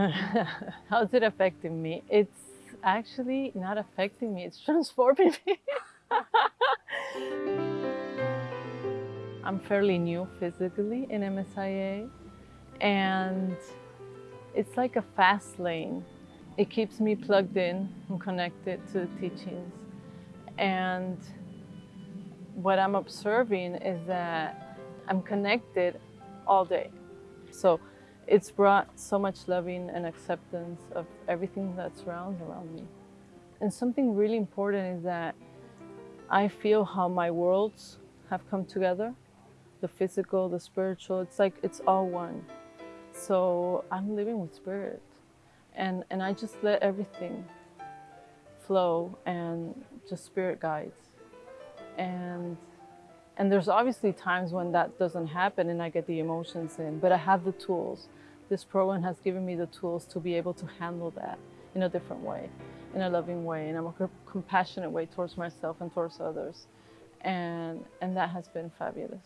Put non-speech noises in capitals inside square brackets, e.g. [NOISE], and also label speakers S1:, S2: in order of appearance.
S1: [LAUGHS] How's it affecting me? It's actually not affecting me, it's [LAUGHS] transforming me. [LAUGHS] I'm fairly new physically in MSIA and it's like a fast lane. It keeps me plugged in and connected to the teachings. And what I'm observing is that I'm connected all day. So it's brought so much loving and acceptance of everything that surrounds around me. And something really important is that I feel how my worlds have come together the physical, the spiritual. It's like it's all one. So I'm living with spirit. And, and I just let everything flow and just spirit guides. And, and there's obviously times when that doesn't happen and I get the emotions in, but I have the tools. This program has given me the tools to be able to handle that in a different way, in a loving way, in a compassionate way towards myself and towards others. And, and that has been fabulous.